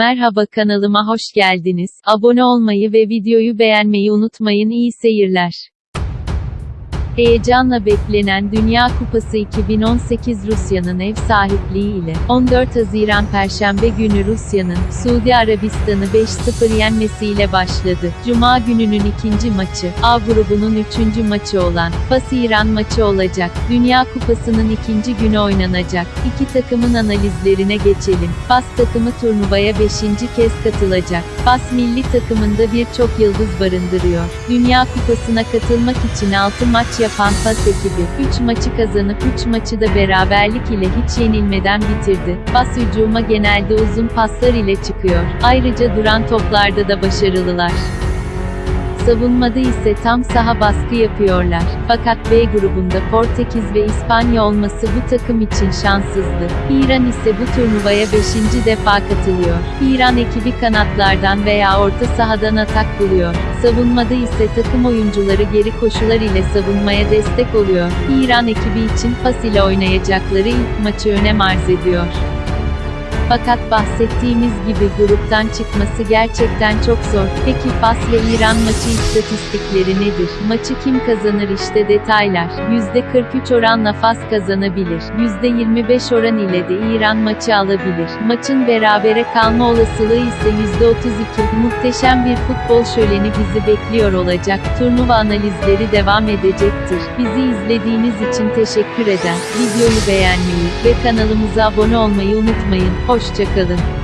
Merhaba kanalıma hoş geldiniz. Abone olmayı ve videoyu beğenmeyi unutmayın. İyi seyirler. Heyecanla beklenen Dünya Kupası 2018 Rusya'nın ev sahipliği ile 14 Haziran Perşembe günü Rusya'nın Suudi Arabistan'ı 5-0 yenmesiyle başladı. Cuma gününün ikinci maçı, A grubunun üçüncü maçı olan Fas-İran maçı olacak. Dünya Kupası'nın ikinci günü oynanacak. İki takımın analizlerine geçelim. Fas takımı turnuvaya 5. kez katılacak. Fas milli takımında birçok yıldız barındırıyor. Dünya Kupası'na katılmak için 6 maç yapan Fas ekibi, 3 maçı kazanıp 3 maçı da beraberlik ile hiç yenilmeden bitirdi. Fas hücuma genelde uzun paslar ile çıkıyor. Ayrıca duran toplarda da başarılılar. Savunmada ise tam saha baskı yapıyorlar. Fakat B grubunda Portekiz ve İspanya olması bu takım için şanssızdı. İran ise bu turnuvaya 5. defa katılıyor. İran ekibi kanatlardan veya orta sahadan atak buluyor. Savunmada ise takım oyuncuları geri koşular ile savunmaya destek oluyor. İran ekibi için Fas ile oynayacakları ilk maçı önem arz ediyor. Fakat bahsettiğimiz gibi gruptan çıkması gerçekten çok zor. Peki Fas ve İran maçı istatistikleri nedir? Maçı kim kazanır işte detaylar. %43 oranla Fas kazanabilir. %25 oran ile de İran maçı alabilir. Maçın berabere kalma olasılığı ise %32. Muhteşem bir futbol şöleni bizi bekliyor olacak. Turnuva analizleri devam edecektir. Bizi izlediğiniz için teşekkür eder. Videoyu beğenmeyi ve kanalımıza abone olmayı unutmayın. Hoşçakalın.